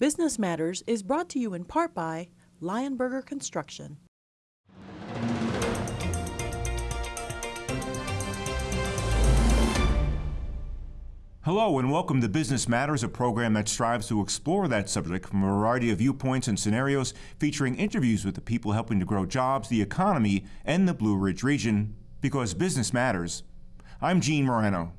Business Matters is brought to you in part by Lionberger Construction. Hello and welcome to Business Matters, a program that strives to explore that subject from a variety of viewpoints and scenarios, featuring interviews with the people helping to grow jobs, the economy, and the Blue Ridge region, because business matters. I'm Gene Marrano.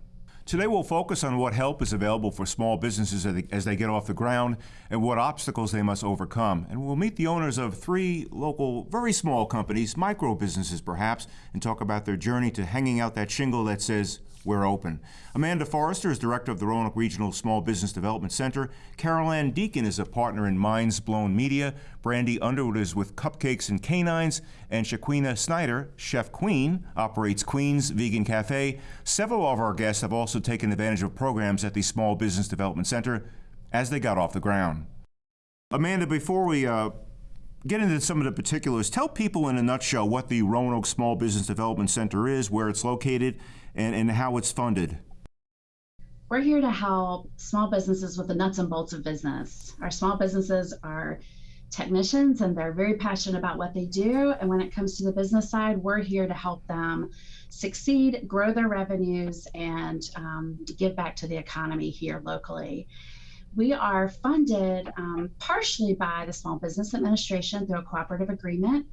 Today we'll focus on what help is available for small businesses as they get off the ground and what obstacles they must overcome. And we'll meet the owners of three local, very small companies, micro businesses perhaps, and talk about their journey to hanging out that shingle that says, we're open. Amanda Forrester is director of the Roanoke Regional Small Business Development Center. Carol Ann Deacon is a partner in Minds Blown Media. Brandy Underwood is with Cupcakes and Canines. And Shaquina Snyder, Chef Queen, operates Queen's Vegan Cafe. Several of our guests have also taken advantage of programs at the Small Business Development Center as they got off the ground. Amanda, before we uh, get into some of the particulars, tell people in a nutshell what the Roanoke Small Business Development Center is, where it's located, and, and how it's funded? We're here to help small businesses with the nuts and bolts of business. Our small businesses are technicians and they're very passionate about what they do. And when it comes to the business side, we're here to help them succeed, grow their revenues, and um, give back to the economy here locally. We are funded um, partially by the Small Business Administration through a cooperative agreement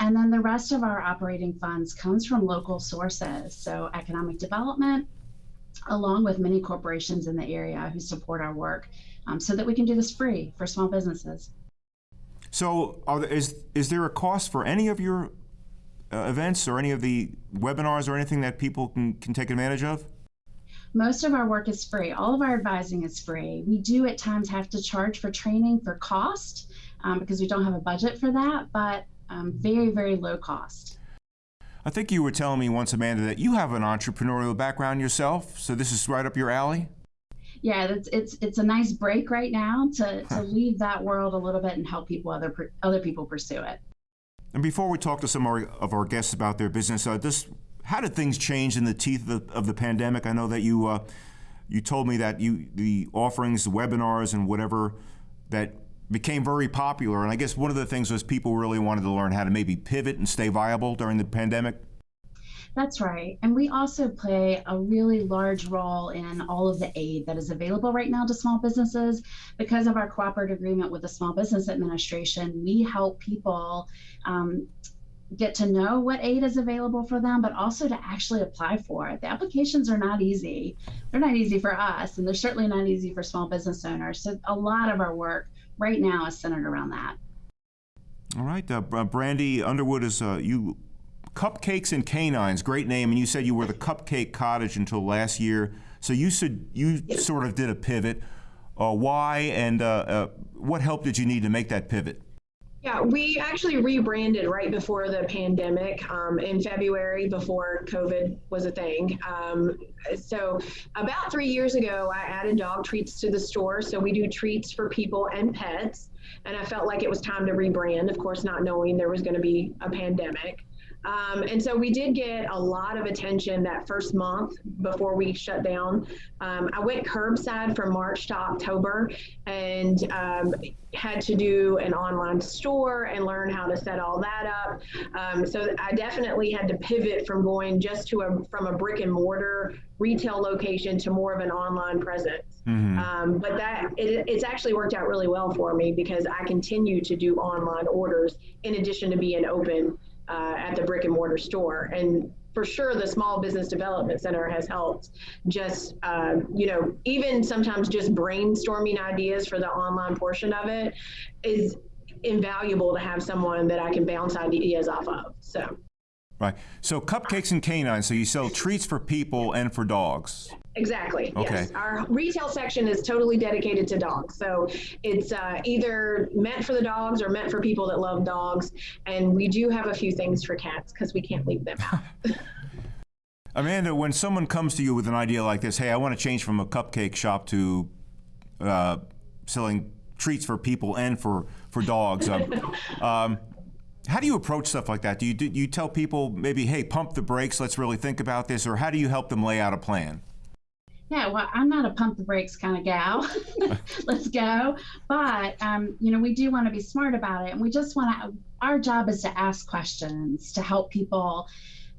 and then the rest of our operating funds comes from local sources, so economic development, along with many corporations in the area who support our work, um, so that we can do this free for small businesses. So, there, is is there a cost for any of your uh, events or any of the webinars or anything that people can, can take advantage of? Most of our work is free. All of our advising is free. We do at times have to charge for training for cost um, because we don't have a budget for that, but um, very, very low cost. I think you were telling me once, Amanda, that you have an entrepreneurial background yourself, so this is right up your alley. Yeah, it's it's it's a nice break right now to, to leave that world a little bit and help people other other people pursue it. And before we talk to some of our, of our guests about their business, uh, this how did things change in the teeth of the, of the pandemic? I know that you uh, you told me that you the offerings, the webinars, and whatever that became very popular. And I guess one of the things was people really wanted to learn how to maybe pivot and stay viable during the pandemic. That's right. And we also play a really large role in all of the aid that is available right now to small businesses. Because of our cooperative agreement with the Small Business Administration, we help people um, get to know what aid is available for them, but also to actually apply for it. The applications are not easy. They're not easy for us, and they're certainly not easy for small business owners. So a lot of our work right now is centered around that. All right, uh, Brandy Underwood is uh, you. Cupcakes and Canines, great name, and you said you were the Cupcake Cottage until last year. So you said you sort of did a pivot. Uh, why and uh, uh, what help did you need to make that pivot? Yeah, we actually rebranded right before the pandemic um, in February before COVID was a thing. Um, so, about three years ago, I added dog treats to the store. So, we do treats for people and pets. And I felt like it was time to rebrand, of course, not knowing there was going to be a pandemic. Um, and so we did get a lot of attention that first month before we shut down. Um, I went curbside from March to October and um, had to do an online store and learn how to set all that up. Um, so I definitely had to pivot from going just to a from a brick and mortar retail location to more of an online presence. Mm-hmm. Um, but that it, it's actually worked out really well for me because I continue to do online orders in addition to being open uh, at the brick and mortar store. And for sure, the Small Business Development Center has helped just, uh, you know, even sometimes just brainstorming ideas for the online portion of it is invaluable to have someone that I can bounce ideas off of. So. Right. So cupcakes and canines. So you sell treats for people and for dogs. Exactly. Okay. Yes. Our retail section is totally dedicated to dogs. So it's uh, either meant for the dogs or meant for people that love dogs. And we do have a few things for cats because we can't leave them out. Amanda, when someone comes to you with an idea like this, hey, I want to change from a cupcake shop to uh, selling treats for people and for for dogs. Um, um, how do you approach stuff like that? Do you do you tell people maybe, hey, pump the brakes, let's really think about this, or how do you help them lay out a plan? Yeah, well, I'm not a pump the brakes kind of gal. Let's go. But, um, you know, we do want to be smart about it. And we just want to, our job is to ask questions to help people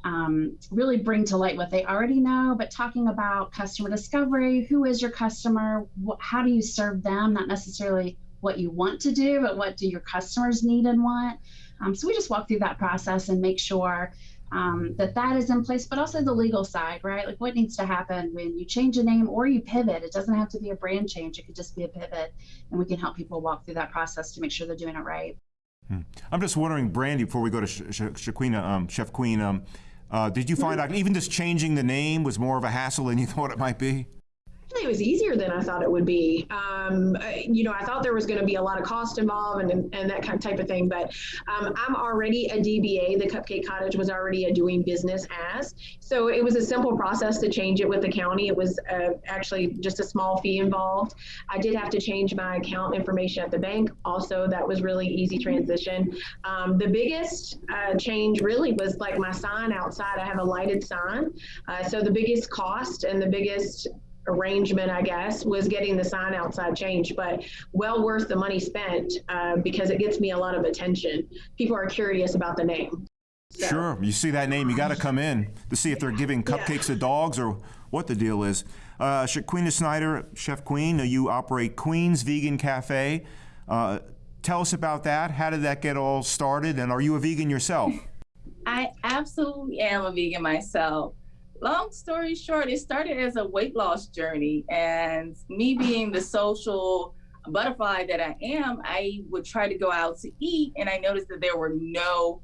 um, really bring to light what they already know, but talking about customer discovery who is your customer? Wh- how do you serve them? Not necessarily what you want to do, but what do your customers need and want? Um, so we just walk through that process and make sure um, that that is in place, but also the legal side, right? Like what needs to happen when you change a name or you pivot. It doesn't have to be a brand change; it could just be a pivot, and we can help people walk through that process to make sure they're doing it right. I'm just wondering, Brandy, before we go to Sh- Sh- Shaquina, um, Chef Queen, um, uh, did you find out even just changing the name was more of a hassle than you thought it might be? Was easier than I thought it would be. Um, you know, I thought there was going to be a lot of cost involved and, and, and that kind of type of thing, but um, I'm already a DBA. The Cupcake Cottage was already a doing business as. So it was a simple process to change it with the county. It was uh, actually just a small fee involved. I did have to change my account information at the bank. Also, that was really easy transition. Um, the biggest uh, change really was like my sign outside. I have a lighted sign. Uh, so the biggest cost and the biggest arrangement, I guess, was getting the sign outside changed, but well worth the money spent uh, because it gets me a lot of attention. People are curious about the name. So, Sure. You see that name, you got to come in to see if they're giving cupcakes to dogs or what the deal is. Uh, Shaquina Snyder, Chef Queen, you operate Queen's Vegan Cafe. Uh, tell us about that. How did that get all started? And are you a vegan yourself? I absolutely am a vegan myself. Long story short, it started as a weight loss journey. And me being the social butterfly that I am, I would try to go out to eat. And I noticed that there were no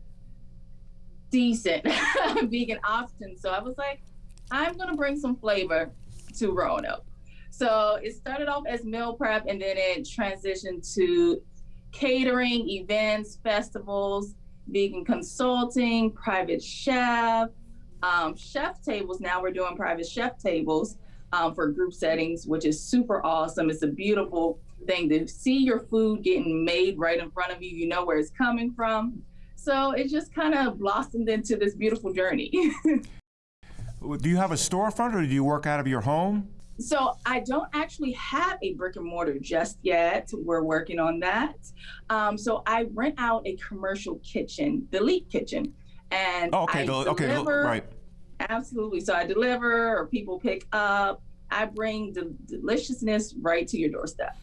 decent vegan options. So I was like, I'm going to bring some flavor to Roanoke. So it started off as meal prep and then it transitioned to catering, events, festivals, vegan consulting, private chef, um, chef tables. Now we're doing private chef tables um, for group settings, which is super awesome. It's a beautiful thing to see your food getting made right in front of you. You know where it's coming from. So it just kind of blossomed into this beautiful journey. do you have a storefront or do you work out of your home? So I don't actually have a brick and mortar just yet. We're working on that. Um, so I rent out a commercial kitchen, the Leap Kitchen, and Oh, okay, I the- okay, deliver. right. Absolutely. So I deliver, or people pick up. I bring the deliciousness right to your doorstep.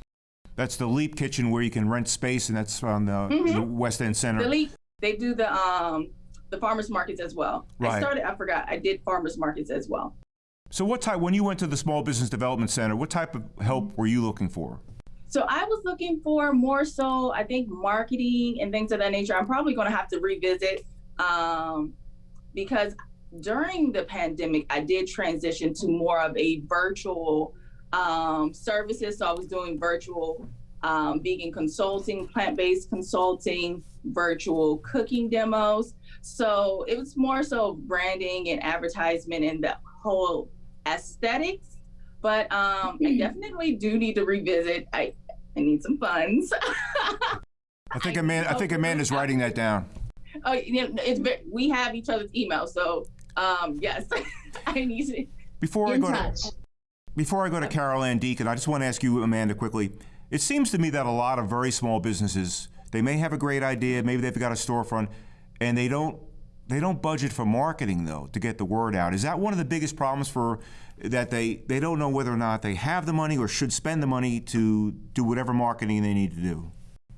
That's the Leap Kitchen where you can rent space, and that's on the, the West End Center. The Leap, they do the um the farmers markets as well. Right. I started. I forgot. I did farmers markets as well. So, what type, when you went to the Small Business Development Center, what type of help were you looking for? So I was looking for more so, I think, marketing and things of that nature. I'm probably going to have to revisit um, because during the pandemic, I did transition to more of a virtual um, services. So I was doing virtual um, vegan consulting, plant-based consulting, virtual cooking demos. So it was more so branding and advertisement and the whole aesthetics. But um, I definitely do need to revisit. I I need some funds. I think Amanda, I think Amanda's writing that down. oh, you know, it's we have each other's email, so um, yes, I need to. Before I go to, before I go to Carol Ann Deacon, I just want to ask you, Amanda, quickly. It seems to me that a lot of very small businesses, they may have a great idea, maybe they've got a storefront, and they don't they don't budget for marketing though to get the word out. Is that one of the biggest problems for that they they don't know whether or not they have the money or should spend the money to do whatever marketing they need to do?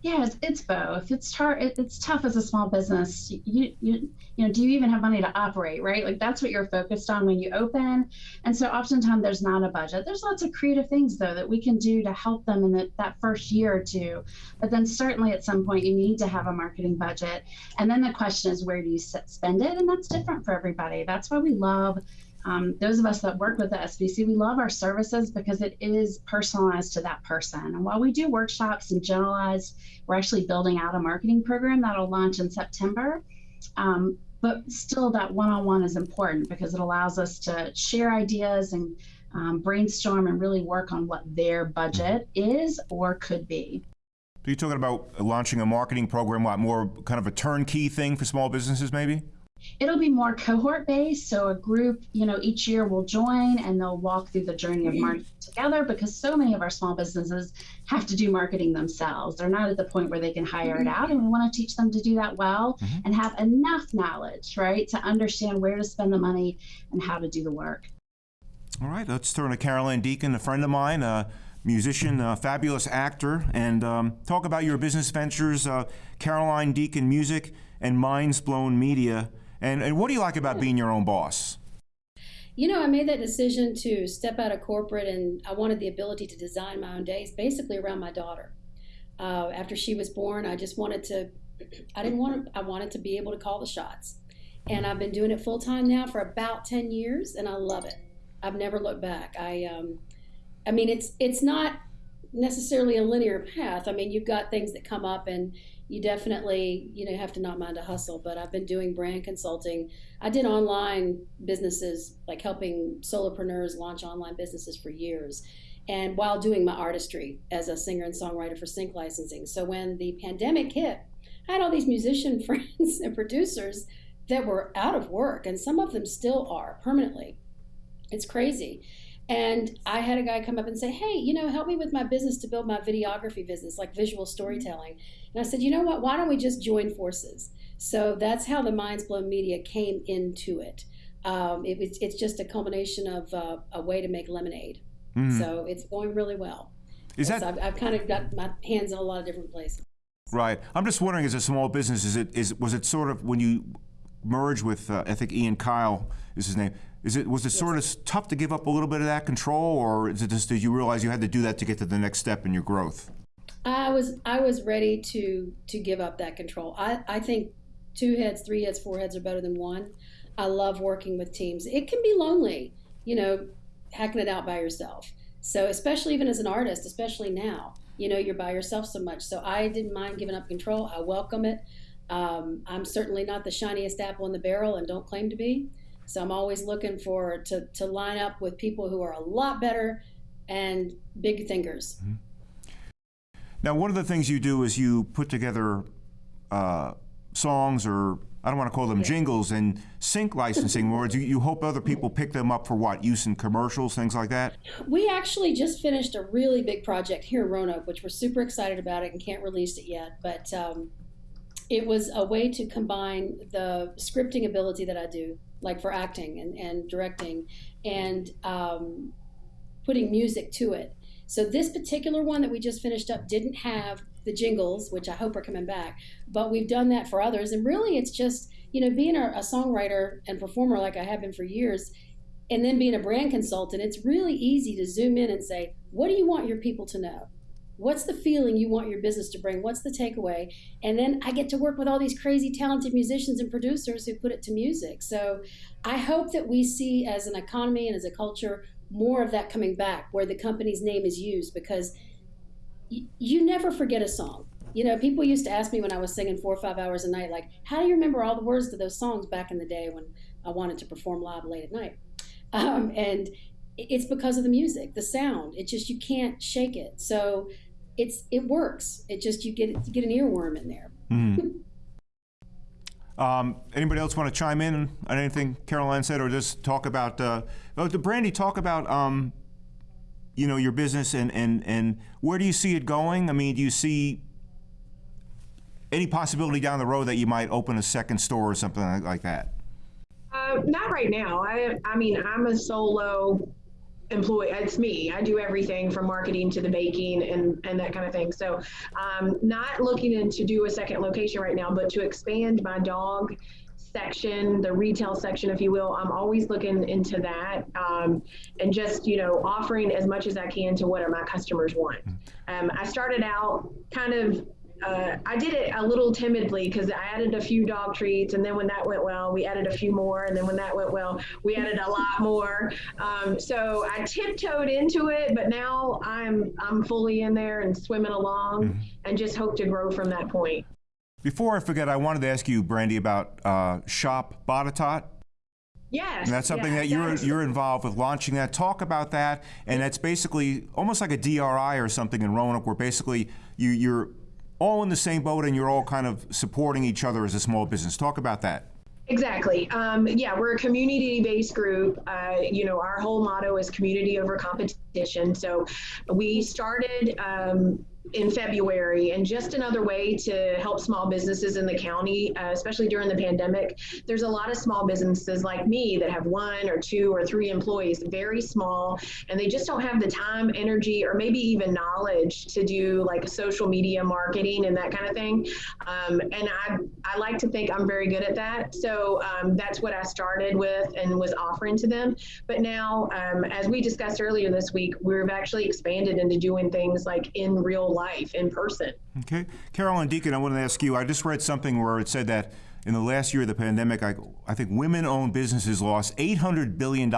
Yeah, it's, it's both. It's. It, it's tough as a small business. You, you, you know, do you even have money to operate, right? Like that's what you're focused on when you open. And so oftentimes there's not a budget. There's lots of creative things though that we can do to help them in the, that first year or two. But then certainly at some point you need to have a marketing budget. And then the question is where do you spend it? And that's different for everybody. That's why we love um, those of us that work with the SBC, we love our services because it is personalized to that person. And while we do workshops and generalized, we're actually building out a marketing program that'll launch in September. Um, but still, that one on one is important because it allows us to share ideas and um, brainstorm and really work on what their budget is or could be. So you're talking about launching a marketing program, what more kind of a turnkey thing for small businesses, maybe? It'll be more cohort based. So a group, you know, each year will join and they'll walk through the journey of marketing together because so many of our small businesses have to do marketing themselves. They're not at the point where they can hire it out. And we want to teach them to do that well Mhm. and have enough knowledge, right, to understand where to spend the money and how to do the work. All right, let's turn to Caroline Deacon, a friend of mine, a musician, a fabulous actor, and um, talk about your business ventures, uh, Caroline Deacon Music and Minds Blown Media. And, and what do you like about being your own boss? You know, I made that decision to step out of corporate and I wanted the ability to design my own days basically around my daughter. Uh, after she was born, I just wanted to, I didn't want to, I wanted to be able to call the shots. And I've been doing it full time now for about 10 years and I love it. I've never looked back. I, um, I mean, it's, it's not necessarily a linear path. I mean, you've got things that come up and you definitely, you know, have to not mind a hustle, but I've been doing brand consulting I did online businesses, like helping solopreneurs launch online businesses for years, and while doing my artistry as a singer and songwriter for sync licensing. So when the pandemic hit, I had all these musician friends and producers that were out of work, and some of them still are permanently. It's crazy. And I had a guy come up and say, Hey, you know, help me with my business to build my videography business, like visual storytelling. And I said, You know what? Why don't we just join forces? So that's how the Minds Blown Media came into it. Um, it was, it's just a culmination of uh, a way to make lemonade. Mhm. So it's going really well. Is Yes, that I've, I've kind of got my hands in a lot of different places. right? I'm just wondering, as a small business, is it is was it sort of when you merged with uh, I think Ian Kyle is his name. Is it was it sort of tough to give up a little bit of that control, or is it just did you realize you had to do that to get to the next step in your growth? I was I was ready to to give up that control. I, I think two heads, three heads, four heads are better than one. I love working with teams. It can be lonely, you know, hacking it out by yourself. So especially even as an artist, especially now, you know, you're by yourself so much. So I didn't mind giving up control. I welcome it. Um, I'm certainly not the shiniest apple in the barrel and don't claim to be. So I'm always looking for to, to line up with people who are a lot better and big thinkers. Now, one of the things you do is you put together uh, songs, or I don't want to call them jingles, and sync licensing words. You, you hope other people pick them up for what use in commercials, things like that. We actually just finished a really big project here in Roanoke, which we're super excited about it and can't release it yet. But um, it was a way to combine the scripting ability that I do, like for acting and, and directing, and um, putting music to it. So this particular one that we just finished up didn't have the jingles, which I hope are coming back, but we've done that for others. And really, it's just you know being a, a songwriter and performer like I have been for years and then being a brand consultant, it's really easy to zoom in and say, what do you want your people to know? What's the feeling you want your business to bring? What's the takeaway? And then I get to work with all these crazy talented musicians and producers who put it to music. So I hope that we see as an economy and as a culture more of that coming back where the company's name is used because you never forget a song. You know, people used to ask me when I was singing four or five hours a night, like, how do you remember all the words to those songs back in the day when I wanted to perform live late at night? um, and it's because of the music, the sound. It just you can't shake it. So it's it works. It just you get you get an earworm in there. Mhm. Um, anybody else want to chime in on anything Caroline said, or just talk about? Uh, oh, the Brandy, talk about um, you know your business and and and where do you see it going? I mean, do you see any possibility down the road that you might open a second store or something like, like that? Uh, not right now. I, I mean, I'm a solo employee. It's me. I do everything from marketing to the baking and, and that kind of thing. So, um, not looking in to do a second location right now, but to expand my dog section, the retail section, if you will. I'm always looking into that um, and just, you know, offering as much as I can to what are my customers want. Um, I started out kind of uh, I did it a little timidly because I added a few dog treats, and then when that went well, we added a few more, and then when that went well, we added a lot more. Um, so I tiptoed into it, but now I'm I'm fully in there and swimming along, and just hope to grow from that point. Before I forget, I wanted to ask you, Brandy, about uh, Shop Botetourt. Yes, And that's something yes, that you're that's- you're involved with launching that. Talk about that, and that's basically almost like a DRI or something in Roanoke, where basically you you're all in the same boat and you're all kind of supporting each other as a small business. Talk about that. Exactly. Um, yeah, we're a community-based group. Uh, you know, our whole motto is community over competition. So we started um, in February, and just another way to help small businesses in the county, uh, especially during the pandemic. There's a lot of small businesses like me that have one or two or three employees, very small, and they just don't have the time, energy, or maybe even knowledge to do like social media marketing and that kind of thing. Um, and I, I like to think I'm very good at that. So um, that's what I started with and was offering to them. But now, um, as we discussed earlier this week, we've actually expanded into doing things like in real life in person. Okay. Carolyn Deacon, I want to ask you, I just read something where it said that in the last year of the pandemic, I, I think women-owned businesses lost $800 billion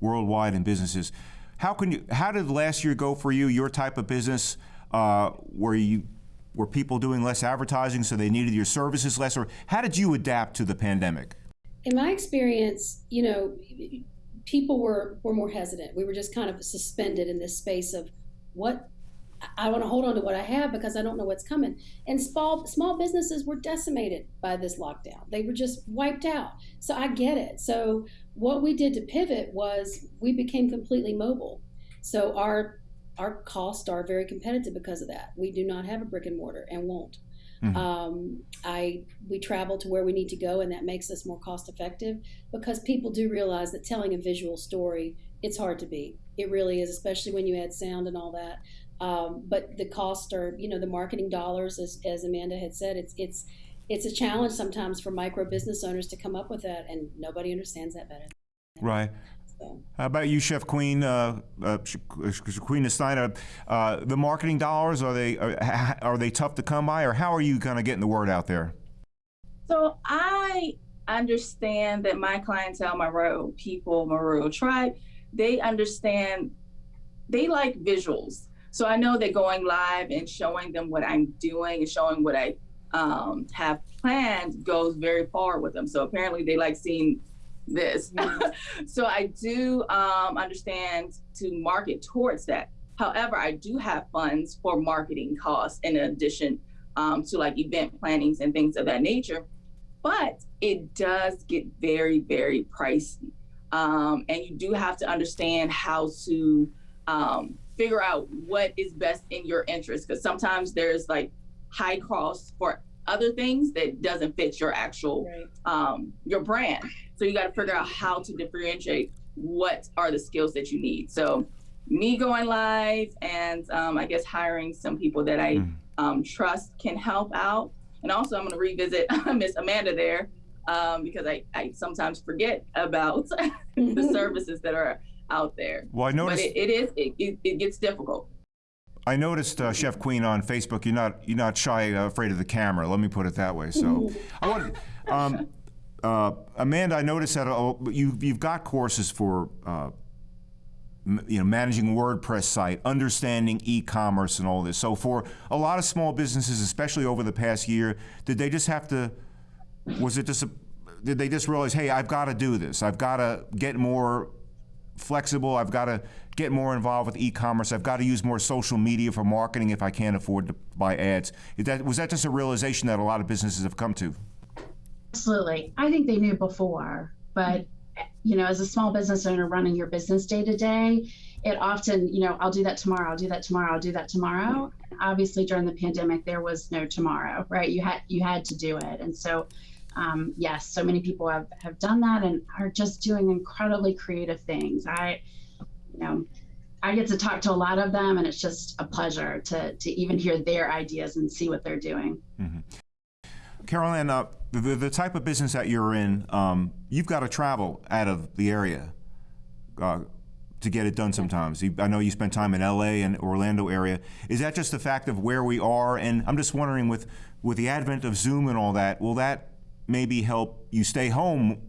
worldwide in businesses. How can you, how did last year go for you, your type of business? Uh, were you, were people doing less advertising so they needed your services less? Or how did you adapt to the pandemic? In my experience, you know, people were, were more hesitant. We were just kind of suspended in this space of what I want to hold on to what I have because I don't know what's coming. And small small businesses were decimated by this lockdown. They were just wiped out. So I get it. So what we did to pivot was we became completely mobile. So our our costs are very competitive because of that. We do not have a brick and mortar and won't. Mm-hmm. Um, I we travel to where we need to go, and that makes us more cost effective because people do realize that telling a visual story it's hard to beat. It really is, especially when you add sound and all that. Um, but the cost are, you know, the marketing dollars, as, as Amanda had said, it's it's it's a challenge sometimes for micro business owners to come up with that, and nobody understands that better. Right. So. How about you, Chef Queen, uh, uh, Queen Steiner? Uh, the marketing dollars are they are, are they tough to come by, or how are you kind of getting the word out there? So I understand that my clientele, my rural people, my rural tribe, they understand, they like visuals. So I know that going live and showing them what I'm doing and showing what I um, have planned goes very far with them. So apparently they like seeing this. so I do um, understand to market towards that. However, I do have funds for marketing costs in addition um, to like event plannings and things of that nature. But it does get very, very pricey. Um, and you do have to understand how to um, figure out what is best in your interest because sometimes there's like high costs for other things that doesn't fit your actual right. um, your brand so you got to figure out how to differentiate what are the skills that you need so me going live and um, i guess hiring some people that i mm. um, trust can help out and also i'm going to revisit miss amanda there um, because I, I sometimes forget about the services that are out there. Well, I noticed but it, it is it, it, it, gets difficult. I noticed uh, Chef Queen on Facebook. You're not you're not shy, uh, afraid of the camera. Let me put it that way. So, I want. Um, uh, Amanda, I noticed that uh, you you've got courses for uh, you know managing WordPress site, understanding e-commerce, and all this. So for a lot of small businesses, especially over the past year, did they just have to? Was it just? A, did they just realize, hey, I've got to do this. I've got to get more flexible. I've got to get more involved with e-commerce. I've got to use more social media for marketing if I can't afford to buy ads. That, was that just a realization that a lot of businesses have come to? Absolutely. I think they knew before, but you know, as a small business owner running your business day to day, it often, you know, I'll do that tomorrow, I'll do that tomorrow, I'll do that tomorrow. Obviously during the pandemic there was no tomorrow, right? You had you had to do it. And so um, yes, so many people have, have done that and are just doing incredibly creative things. I, you know, I get to talk to a lot of them, and it's just a pleasure to to even hear their ideas and see what they're doing. Mm-hmm. Carolyn, uh, the, the type of business that you're in, um, you've got to travel out of the area uh, to get it done sometimes. I know you spent time in LA and Orlando area. Is that just the fact of where we are? And I'm just wondering with, with the advent of Zoom and all that, will that maybe help you stay home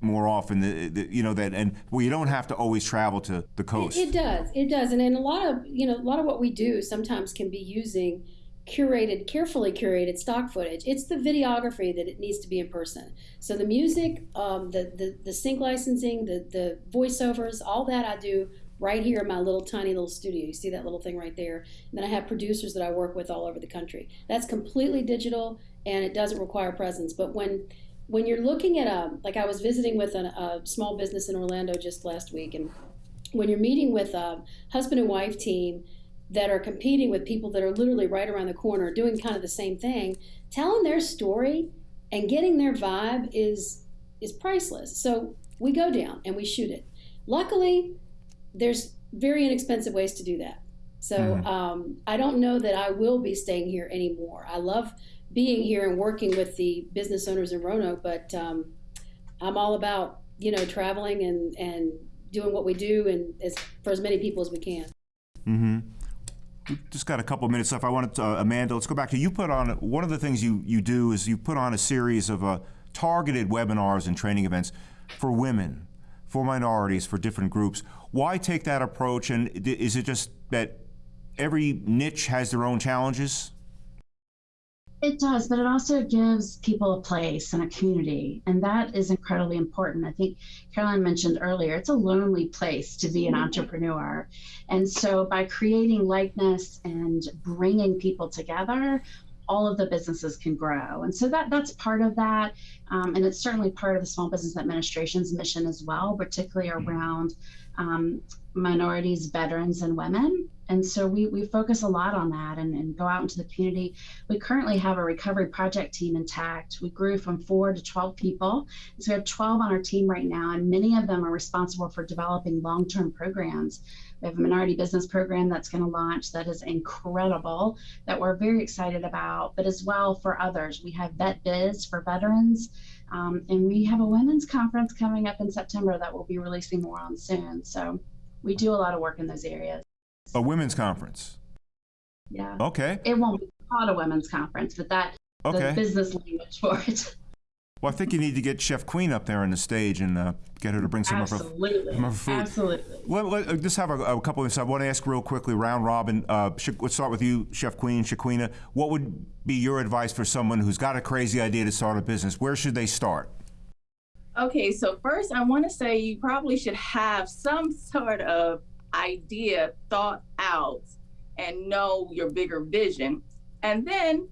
more often the, the, you know that and well you don't have to always travel to the coast. it, it does it does and, and a lot of you know a lot of what we do sometimes can be using curated carefully curated stock footage. It's the videography that it needs to be in person. So the music um, the, the the sync licensing the the voiceovers all that i do right here in my little tiny little studio. You see that little thing right there? And then i have producers that i work with all over the country. That's completely digital and it doesn't require presence. But when when you're looking at a like I was visiting with an, a small business in Orlando just last week, and when you're meeting with a husband and wife team that are competing with people that are literally right around the corner doing kind of the same thing, telling their story and getting their vibe is is priceless. So we go down and we shoot it. Luckily, there's very inexpensive ways to do that. So Mhm. um, I don't know that I will be staying here anymore. I love being here and working with the business owners in Roanoke, but um, I'm all about you know traveling and and doing what we do and as for as many people as we can. Mm-hmm. Just got a couple of minutes left. I wanted to, uh, Amanda, let's go back to you. Put on one of the things you you do is you put on a series of uh, targeted webinars and training events for women, for minorities, for different groups. Why take that approach? And is it just that every niche has their own challenges? It does, but it also gives people a place and a community, and that is incredibly important. I think Caroline mentioned earlier, it's a lonely place to be an entrepreneur. And so by creating likeness and bringing people together, all of the businesses can grow. And so that that's part of that. Um, and it's certainly part of the Small Business Administration's mission as well, particularly around um, minorities, veterans, and women. And so we, we focus a lot on that and, and go out into the community. We currently have a recovery project team intact. We grew from four to 12 people. So we have 12 on our team right now, and many of them are responsible for developing long term programs. We have a minority business program that's going to launch that is incredible, that we're very excited about, but as well for others. We have Vet Biz for veterans, um, and we have a women's conference coming up in September that we'll be releasing more on soon. So we do a lot of work in those areas. A women's conference. Yeah. Okay. It won't be called a women's conference, but that Okay. the business language for it. Well, I think you need to get Chef Queen up there on the stage and uh, get her to bring some of her Absolutely. some of her food. Absolutely. Let, let, uh, just have a, a couple of minutes. I want to ask real quickly, round robin. Uh, let's start with you, Chef Queen, Shaquina. What would be your advice for someone who's got a crazy idea to start a business? Where should they start? Okay, so first I want to say you probably should have some sort of idea thought out and know your bigger vision. And then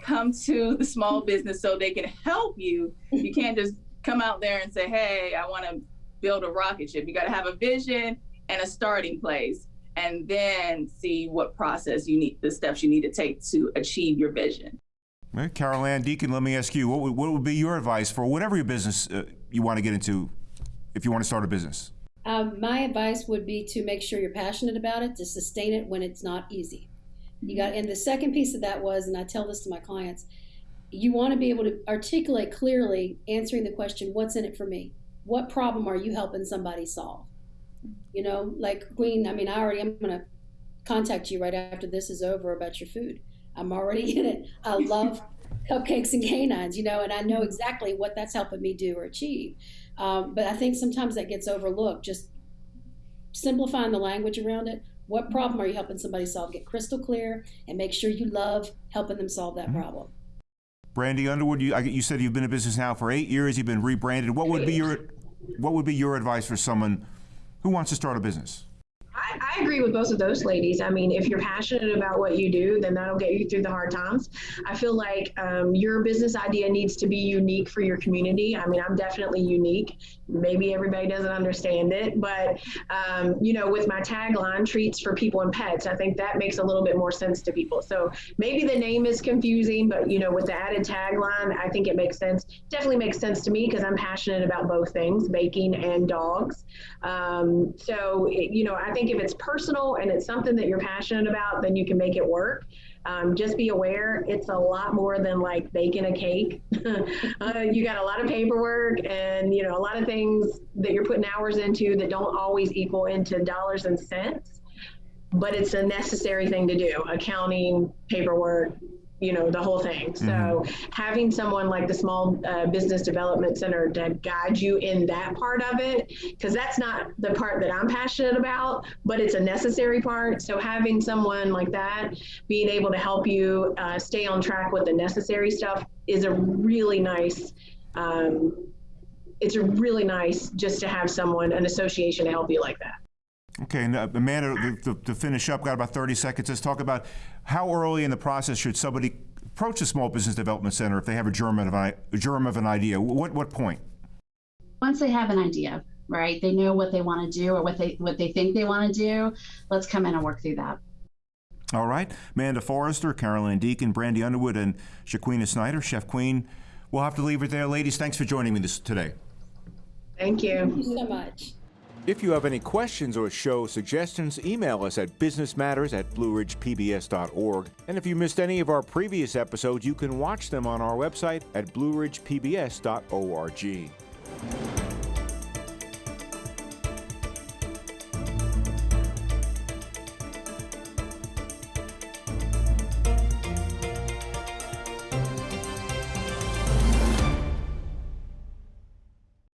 come to the small business so they can help you. You can't just come out there and say, hey, I want to build a rocket ship. You got to have a vision and a starting place, and then see what process you need, the steps you need to take to achieve your vision. Right, Carol Ann Deacon, let me ask you, what would, what would be your advice for whatever your business uh, you want to get into if you want to start a business? Um, my advice would be to make sure you're passionate about it, to sustain it when it's not easy. You got, and the second piece of that was, and I tell this to my clients, you want to be able to articulate clearly, answering the question, "What's in it for me? What problem are you helping somebody solve?" You know, like Queen. I mean, I already am going to contact you right after this is over about your food. I'm already in it. I love cupcakes and canines, you know, and I know exactly what that's helping me do or achieve. Um, but I think sometimes that gets overlooked. Just simplifying the language around it. What problem are you helping somebody solve? Get crystal clear and make sure you love helping them solve that problem. Brandy Underwood, you, I, you said you've been in business now for eight years. You've been rebranded. What would be your what would be your advice for someone who wants to start a business? I, agree with both of those ladies. I mean, if you're passionate about what you do, then that'll get you through the hard times. I feel like um, your business idea needs to be unique for your community. I mean, I'm definitely unique. Maybe everybody doesn't understand it, but um, you know, with my tagline, "Treats for People and Pets," I think that makes a little bit more sense to people. So maybe the name is confusing, but you know, with the added tagline, I think it makes sense. Definitely makes sense to me because I'm passionate about both things, baking and dogs. Um, so, it, you know, I think if it's personal and it's something that you're passionate about, then you can make it work. Um, just be aware it's a lot more than like baking a cake. uh, you got a lot of paperwork and, you know, a lot of things that you're putting hours into that don't always equal into dollars and cents. But it's a necessary thing to do accounting, paperwork, you know the whole thing. So having someone like the small uh, business development center to guide you in that part of it because that's not the part that i'm passionate about but it's a necessary part. So having someone like that being able to help you uh, stay on track with the necessary stuff is a really nice um, it's a really nice just to have someone an association to help you like that Okay, and uh, Amanda, to, to, to finish up, got about 30 seconds. Let's talk about how early in the process should somebody approach the Small Business Development Center if they have a germ of, a germ of an idea? What, what point? Once they have an idea, right? They know what they want to do or what they what they think they want to do. Let's come in and work through that. All right. Amanda Forrester, Caroline Deacon, Brandy Underwood, and Shaquina Snyder, Chef Queen. We'll have to leave it there. Ladies, thanks for joining me this today. Thank you. Thank you so much. If you have any questions or show suggestions, email us at businessmatters at blueridgepbs.org. And if you missed any of our previous episodes, you can watch them on our website at blueridgepbs.org.